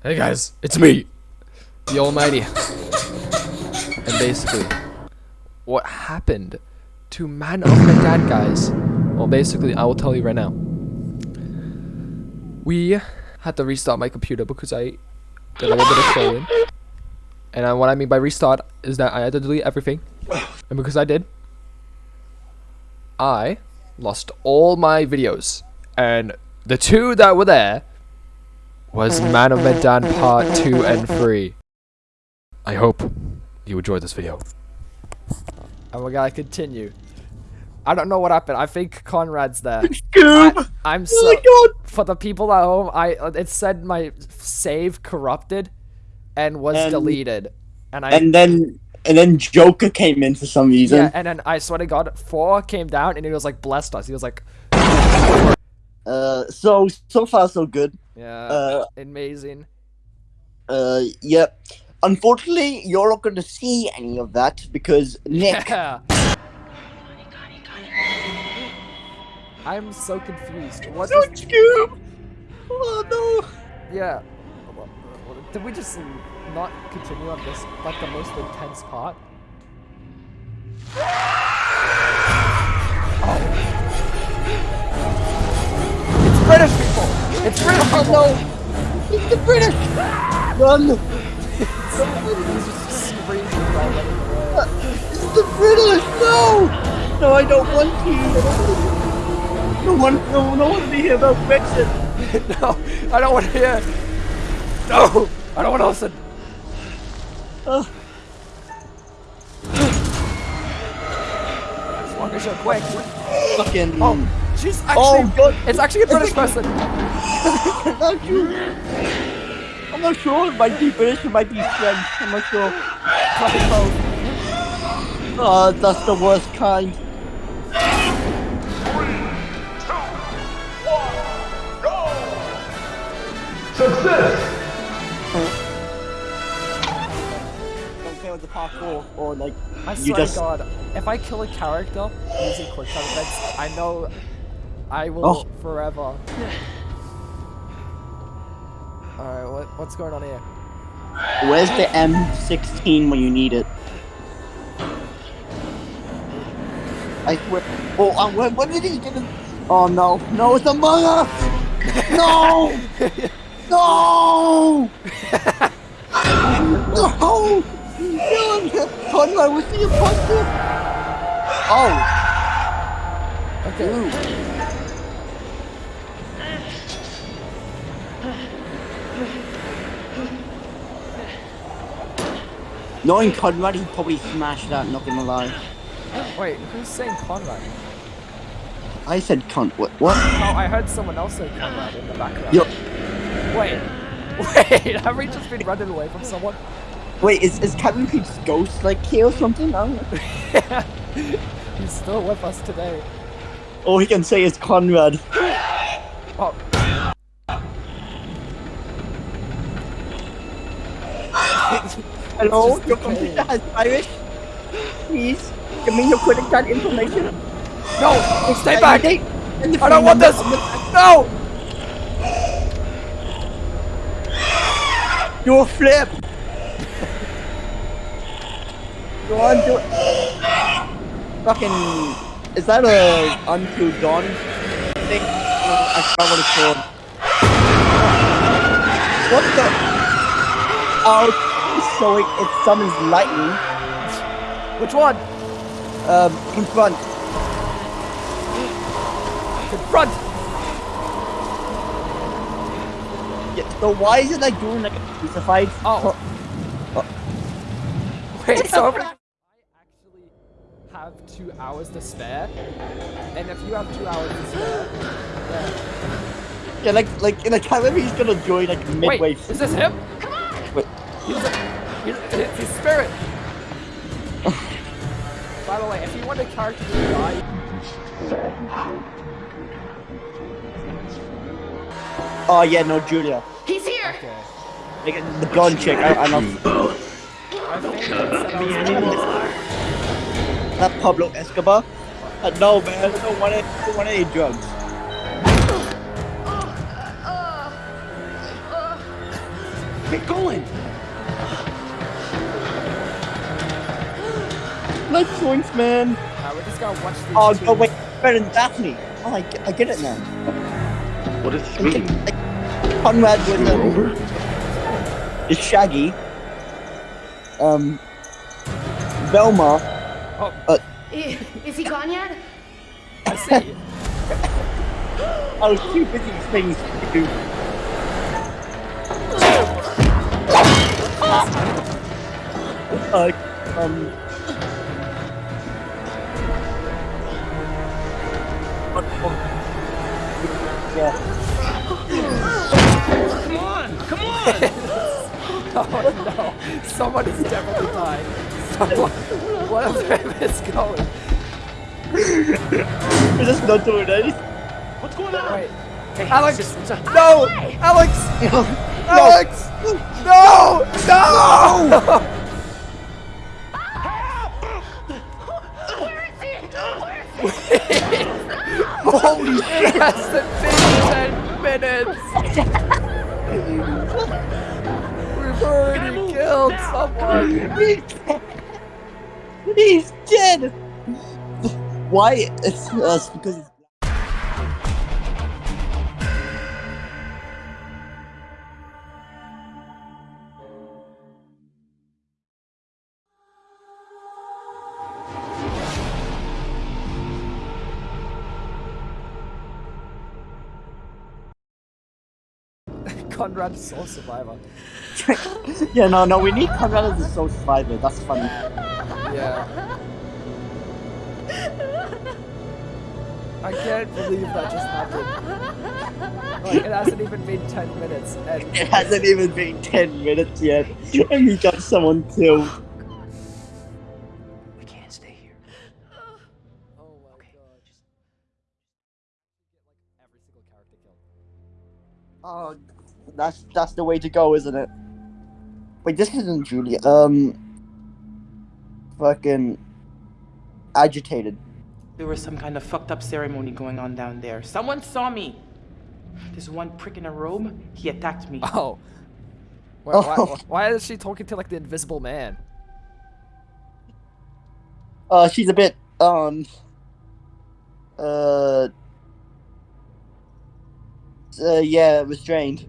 Hey guys, it's me, the Almighty. And basically, what happened to Man of Medan, guys? Well, basically, I will tell you right now. We had to restart my computer because I did a little bit of trolling. And uh, what I mean by restart is that I had to delete everything. And because I did, I lost all my videos. And the two that were there was Man of Medan Part 2 and 3. I hope you enjoyed this video. And we're gonna continue. I don't know what happened. I think Conrad's there. Scoob! I, am oh so my god! for the people at home. I it said my save corrupted and was And- deleted, and I And then and then Joker came in for some reason. yeah, and then I swear to God, four came down and he was like blessed us. He was like, Uh, so so far so good. Yeah, Uh, amazing. uh, yep. Unfortunately, you're not going to see any of that because Nick. Yeah. I'm so confused. What? No, Is, Scoob! Oh no! yeah. Did we just not continue on this like the most intense part? British Oh no! It's the British! Run! It's the British! No! No, I don't want to. No one, no, no one to hear about Brexit. no, I don't want to hear. No, I don't want to listen. Uh, long as you're quick. fucking. Oh, she's oh, actually. Oh, God. It's actually a British person. not you. I'm not sure. It might be British. It might be French. I'm not sure. Oh, that's the worst kind. Don't care with the parkour or like I you swear just. to God, if I kill a character using quick time events, I know I will Oh. forever. Alright, what, what's going on here? Where's the M16 when you need it? I swear. Oh, uh, what, what did he get? it- Oh no, no, it's Among Us! No! no! no! No! Conrad, was the imposter? Oh, Okay. dude. Knowing Conrad, he'd probably smash that, not gonna lie. Wait, who's saying Conrad? I said con- what? What? Oh, I heard someone else say Conrad in the background. Yo, Wait, wait, have we just been running away from someone? wait, is, is Captain Pete's ghost like here or something? I don't know. He's still with us today. All he can say is Conrad. Oh, Hello, your computer has Irish. Please, give me your credit card information. no! Stay back! you take- and the I don't want this! No! Do a flip. Go on, do it. Fucking, is that a Until Dawn thing? I forgot what it's called. What the? Oh, so it, it summons lightning. Which one? Um, confront. Confront! Yeah, so why is it like doing like a crucified? Oh. Wait, so if I actually have two hours to spare, and if you have two hours to spare, then... Yeah, like like like however he's gonna join like midway. Wait, is this him? Wait. He's, a, he's, it's his spirit. By the way, if you want a character to die, Oh yeah, no, Julia. He's here! okay. Like the blonde chick. I, I know I think it said that Pablo Escobar. Uh, no man, I don't want it. I don't want any drugs. Uh, uh, uh. Get going! Life points, man. Uh, we're just gonna watch these Oh, two- no, wait. Better than Daphne. Oh, I get, I get it now. What does this I get, mean? Conrad was You're um, over? is Shaggy. Um, Velma. I- Is he gone yet? I see. I was too busy things. to you. Uh, um. Yeah. Come on! Come on! Oh no! Someone is definitely dying. Someone, one of them is going. We're just not doing anything. What's going on? Wait, Hey, Alex! sis, what's up? No! Alex! Alex! No! No! Where is he? Where is he? Holy It hasn't been 10 minutes! We've already killed someone! He's dead. He's dead. Why? It's us because Conrad Sole Survivor. yeah. No, no. We need Conrad as a sole survivor. That's funny. Yeah. I can't believe that just happened. Like, it hasn't even been 10 minutes, and It hasn't even been ten minutes yet, and we got someone killed. Oh, we can't stay here. Oh my god. Just get like every single character killed. That's that's the way to go, isn't it? Wait, this isn't Julia. Um, fucking agitated. There was some kind of fucked up ceremony going on down there. Someone saw me. There's one prick in a robe. He attacked me. Oh. Why, Oh. why, why is she talking to like the invisible man? Uh, she's a bit um. Uh. Uh, yeah, restrained.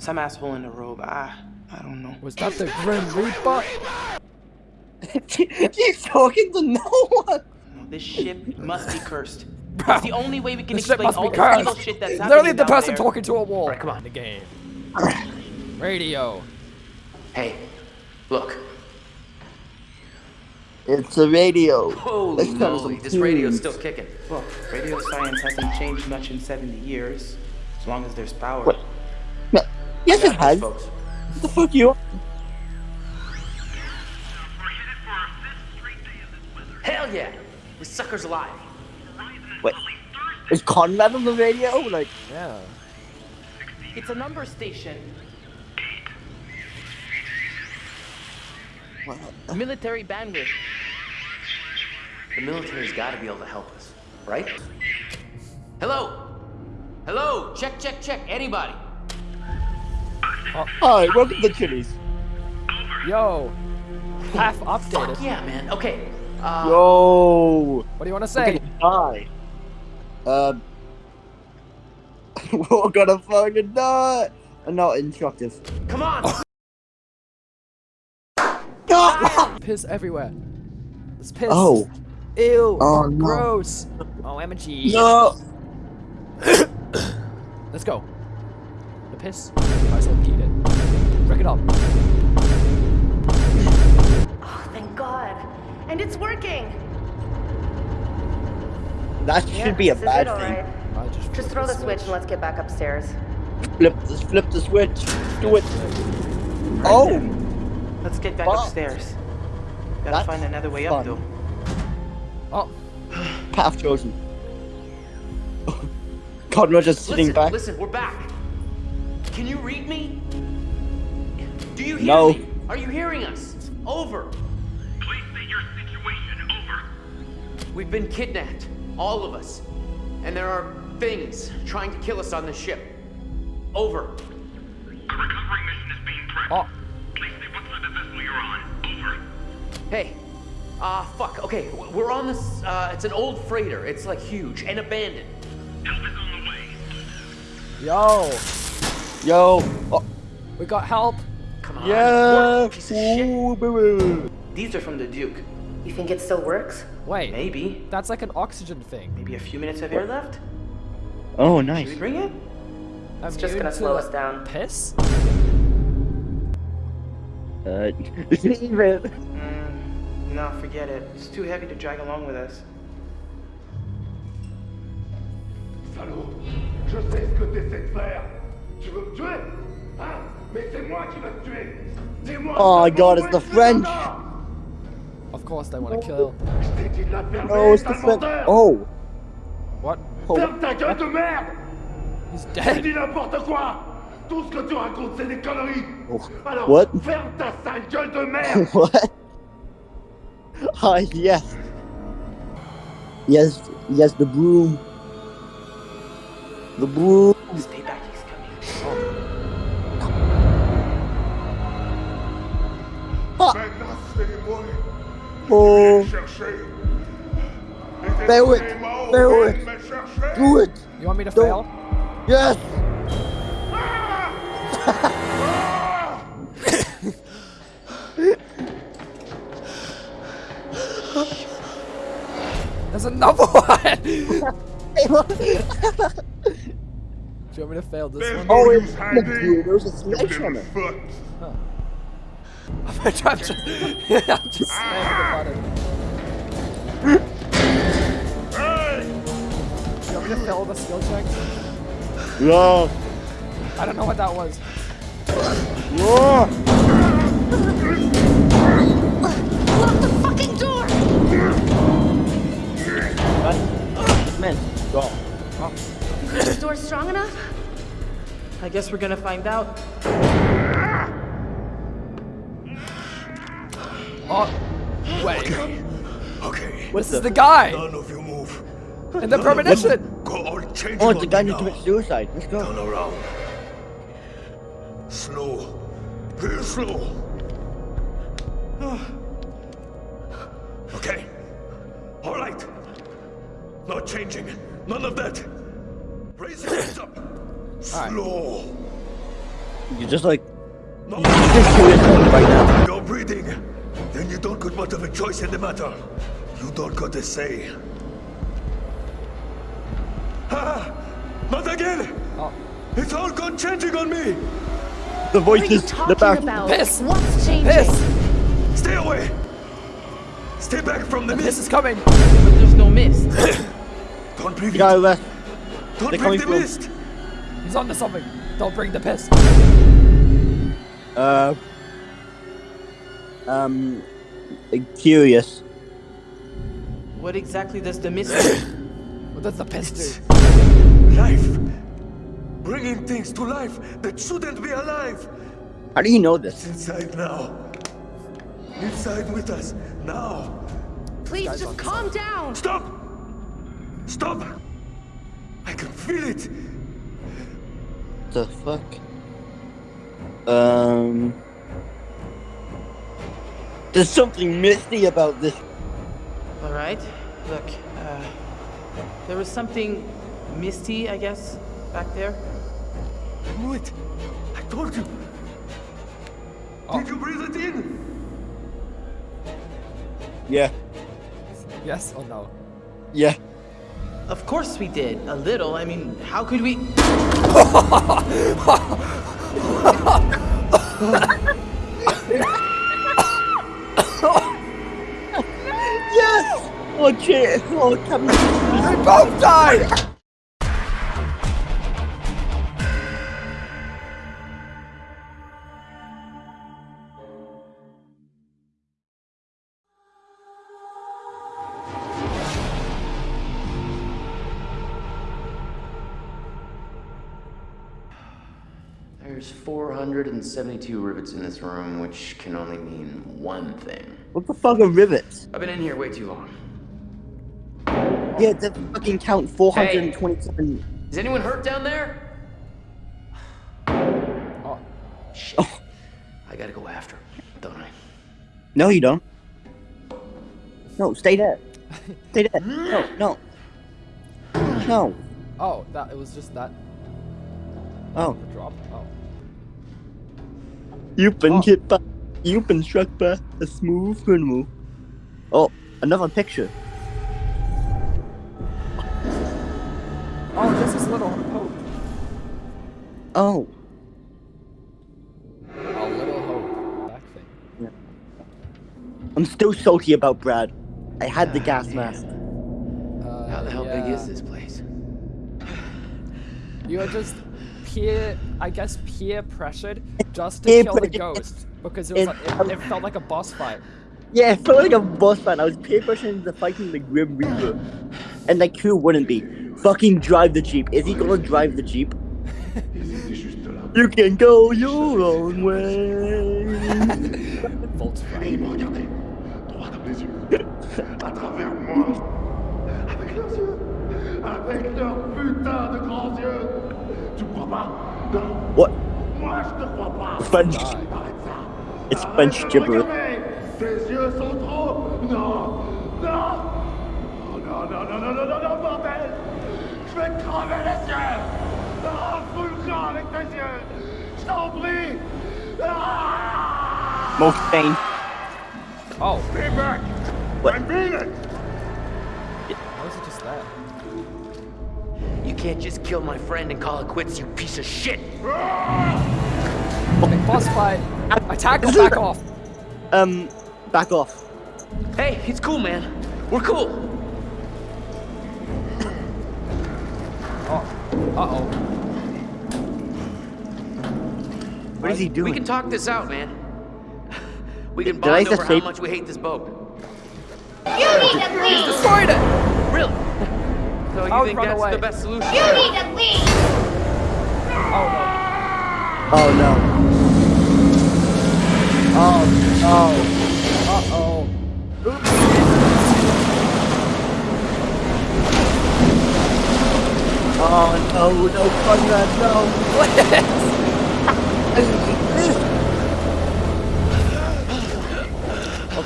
Some asshole in a robe. Ah, I don't know. Was that the Grim Reaper? She's talking to no one. No, This ship must be cursed. Bro, It's the only way we can explain all be the evil shit that's happening. Literally happening the person there. talking to a wall. Alright, come on. The game. Radio. Hey, look. It's a radio. Holy Let's moly, some this radio's tunes. still kicking. Look, radio science hasn't changed much in 70 years. As long as there's power. What? No, yes, it Got has. folks. What the fuck you? Hell yeah! This sucker's alive. Wait, is Conrad on the radio? Like, Yeah. It's a number station. what? Military bandwidth. The military's gotta be able to help us, right? Hello? Hello? Check, check, check. Anybody? Hi, welcome to the Chili's. Yo. Half updated. Fuck yeah, man. Okay. Uh, Yo, What do you want to say? gonna. Um, we're gonna fucking die. Uh, Not instructive. come on! No! Piss everywhere. It's piss. Oh, Ew. Oh, no. Gross. Oh, MG. no! Let's go. The piss. Might as well eat it. Break it up. Oh, thank God. And it's working. That should be a bad it, thing. alright. I just Just throw the switch and let's get back upstairs. Flip, just flip the switch. Do it. Oh, Let's get back Wow. upstairs. Gotta That's find another way fun. up, though. Oh. path chosen. Conrad just sitting Listen, back. listen, we're back. Can you read me? Do you hear No. me? Are you hearing us? Over. Please state your situation. Over. We've been kidnapped. All of us. And there are things trying to kill us on the ship. Over. A recovery mission is being Oh, Please say what's the vessel you're on. Over. Hey. Ah, fuck. Okay, we're on this. Uh, it's an old freighter. It's like huge and abandoned. Help is on the way. yo, Yo. Oh, we got help. Come on. yeah. piece of shit. Ooh, baby. These are from the Duke. You think it still works? Wait, Maybe. that's like an oxygen thing. Maybe a few minutes of air left? Oh, nice. Should nice. we bring it? It's just gonna slow us down. Piss? Uh, leave it. Mm, no, forget it. It's too heavy to drag along with us. Salaud, je sais ce que t'essaies de faire. Tu veux me tuer Hein Mais c'est moi qui vais te tuer. C'est moi. Oh, seulement, God, it's the French. Of course they want to kill. Je t'ai dit de la fermer, No, it's the French. Oh. What? oh. Ferme ta gueule de merde He's Tu dead. dis n'importe quoi Tout ce que tu racontes, c'est des conneries Oh. Alors, What? ferme ta sale gueule de merde What? Ah, yes. Yes, yes, the broom. The broom. Stay back, Oh, chercher. Do it. Do it. do it. You want me to Don't- fail? Yes. There's another one! Do you want me to fail this one? Oh, you it's hiding. dude. There was a Little sledgehammer. foot. I'm just, I'm just spamming the button. Hey! Do you want me to fail the skill checks? Yeah. I don't know what that was. Yeah. Lock the fucking door! Man, go. Is the door strong enough? I guess we're gonna find out. Oh, wait. Okay. This is the guy None of you move. in the premonition. Go all change Oh, it's the guy me who now. committed suicide. Let's go. Turn around. Slow. Real slow. okay. All right. Not changing. None of that. Raise your hands up. Slow. You're just like No. just suicide right now. You're breathing. Then you don't got much of a choice in the matter. You don't got a say. Ah! Not again! Oh. It's all gone changing on me! The What are you voices, the talking back. about? Piss. What's changing? Piss! Stay away! Stay back from the Piss mist! This is coming. But there's no mist. Don't breathe The guy left. Don't they're breathe coming the from- mist! He's onto something. Don't bring the piss. Uh. Um. Curious. What exactly does the mist? What does the piss do? Life! Bringing things to life that shouldn't be alive! How do you know this? Inside now. Inside with us. Now. Please just calm down. Stop! Stop! I can feel it! The fuck? Um. There's something misty about this. All right. Look, uh, there was something misty, I guess, back there. I knew it! I told you! Did you breathe it in? Yeah. Yes or no? Yeah. Of course we did. A little. I mean, how could we? Oh, shit. Oh, Captain. They both died! There's 472 rivets in this room, which can only mean one thing. What the fuck are rivets? I've been in here way too long. Yeah, that fucking count 427. Is anyone hurt down there? Oh, Shit. Oh. I gotta go after him, don't I? No, you don't. No, stay there. Stay there. No, no. No. Oh, that it was just that Oh. drop. Oh. You've been Oh. hit by. You've been struck by a smooth criminal. Oh, another picture. Oh. A little hope. Back thing. I'm still salty about Brad. I had the gas mask. Uh, How the hell big is this place? You were just peer, I guess, peer pressured just to Peer kill the ghost because it was It- like, it, it felt like a boss fight. Yeah, it felt like a boss fight. I was peer pressuring into fighting the Grim Reaper. And like, who wouldn't be? Fucking drive the Jeep. Is he gonna drive the Jeep? You can go your own way. Me droit dans les yeux, à travers moi, avec leurs yeux, avec leurs putains de grands yeux. Tu crois pas? Non, What? moi je te crois pas. French. Arrête ça. It's Arrête French de me gibberish. regarder. Tes yeux sont trop. Non, non. Oh non, non, non, non, non, non, non, bordel. Je vais te crever les yeux. Most pain. Oh, Stay back. What? I mean it. how is it just that? You can't just kill my friend and call it quits, you piece of shit! Big boss fight. Attack or back off. Um, back off. Hey, it's cool, man. We're cool. Oh, uh oh. What is he We can talk this out, man. We can Did I bond over how much we hate this boat. You need to leave! He's Destroyed it. Really? So you I would think that's away. the best solution? You need to leave! Oh no. Oh no. Oh no. Uh oh. Oh no, no, Conrad, no. oh,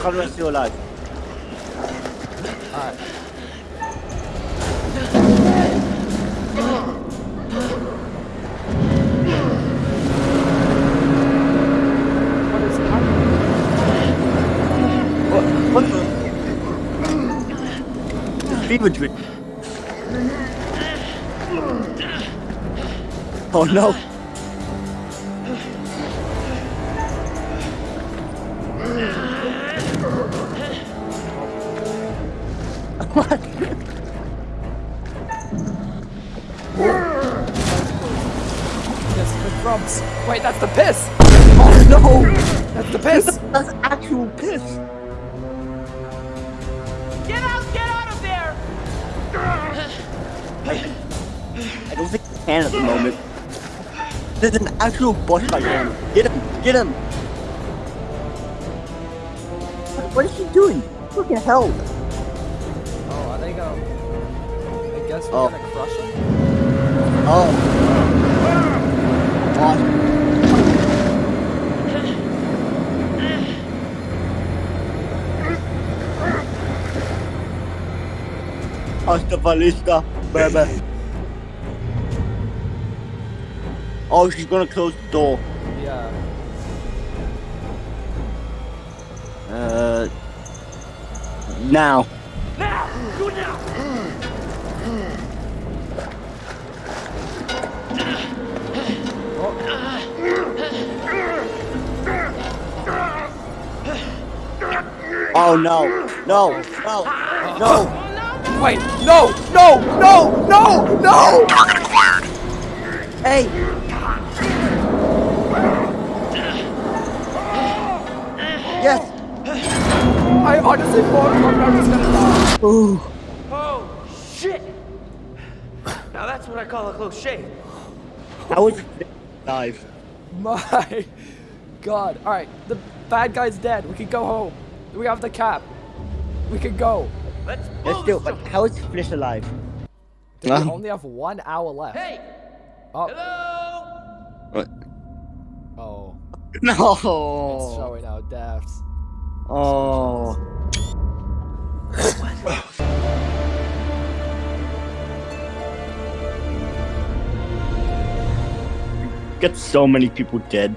Conrad's still alive. Alright. What is happening? What? What? Fever dream. Oh no. No! That's the piss. That's actual piss. Get out! Get out of there! I don't think he can at the moment. There's an actual boss fight going on. Get him! Get him! What, what is he doing? Fucking hell! Oh, are they gonna? I guess we're Oh. gonna crush him. Oh. Awesome. Hasta la vista, baby. Oh, she's gonna close the door. Yeah. Uh. Now. Oh no! No! No! No! Wait, no, no, no, no, no! Hey! Yes! I honestly thought Conrad was gonna die. Ooh. Oh, shit! Now that's what I call a close shave. I was alive. My God. All right, the bad guy's dead. We can go home. We have the cap. We can go. Let's Let's do it. But how is Fliss alive? Dude, um. we only have one hour left. Hey! Oh. Hello! What? Oh. No! It's showing our deaths. Oh. Get so many people dead.